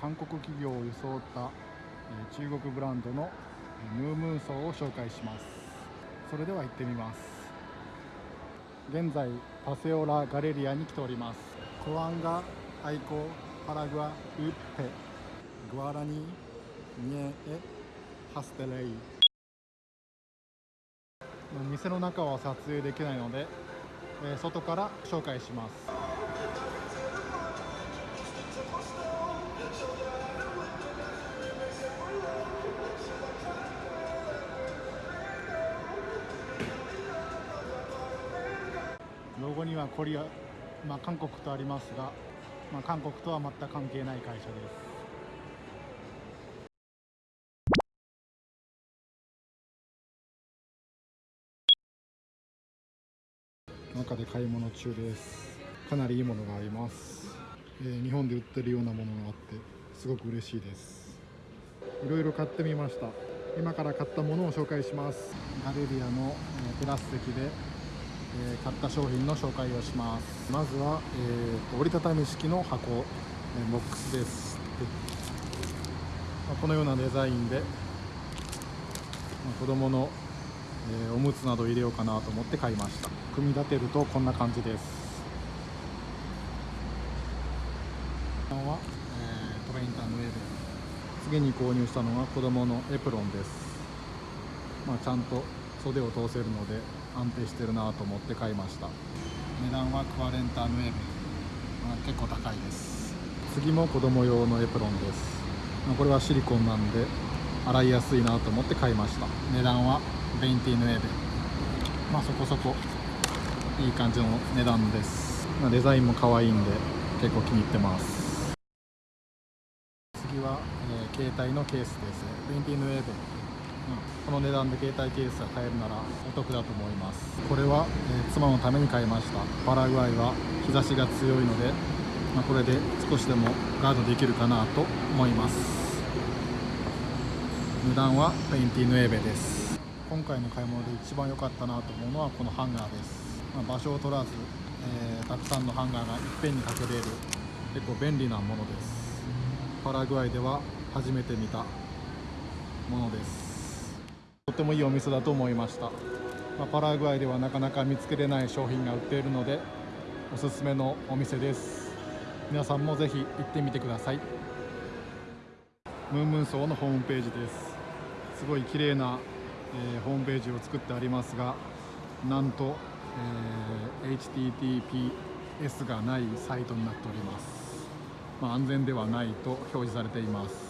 韓国企業を装った、えー中国ブランドのえームームーソーを紹介します。それでは行ってみます。現在パセオラガレリアに来ております。コアンガアイコパラグアウッペ。グアラニニエエハステレイ。店の中は撮影できないので、えー外から紹介します。にはコリア、まあ、韓国とありますが、まあ、韓国とは全く関係ない会社です。中で買い物中です。かなりいいものがあります、えー日本で売ってるようなものがあってすごく嬉しいです。いろいろ買ってみました。今から買ったものを紹介します。ガレリアの、えーテラス席で、えー買った商品の紹介をします。まずは、えー折りたたみ式の箱、えーボックスです。でまあこのようなデザインで、まあ子供のえーおむつなど入れようかなと思って買いました。組み立てるとこんな感じです。は、えートレインターの上で次に購入したのは子供のエプロンです。まあ、ちゃんと袖を通せるので安定してるなと思って買いました。値段はクワレンタヌエベ、まあ、結構高いです。次も子供用のエプロンです、まあこれはシリコンなんで洗いやすいなと思って買いました。値段はベインティヌエベまあそこそこいい感じの値段です、まあ、デザインも可愛いんで結構気に入ってます。次は、えー携帯のケースです veintinueve この値段で携帯ケースが買えるならお得だと思います。これは、えー妻のために買いました。パラグアイは日差しが強いので、まあ、これで少しでもガードできるかなと思います。値段は veintinueve です。今回の買い物で一番良かったなと思うのはこのハンガーです、まあ場所を取らず、えーたくさんのハンガーがいっぺんにかけれる結構便利なものです。パラグアイでは初めて見たものです。とてもいいお店だと思いました、まあパラグアイではなかなか見つけれない商品が売っているのでおすすめのお店です。皆さんもぜひ行ってみてください。ムーンムーンソーのホームページです。すごい綺麗な、えーホームページを作ってありますがなんと、えー HTTPS がないサイトになっております、まあ、安全ではないと表示されています。